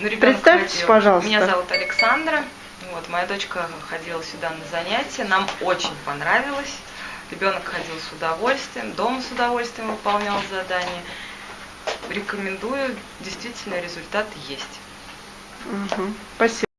Ну, Представьтесь, ходил. пожалуйста. Меня зовут Александра. Вот, моя дочка ходила сюда на занятия. Нам очень понравилось. Ребенок ходил с удовольствием, дома с удовольствием выполнял задания. Рекомендую, действительно результат есть. Угу. Спасибо.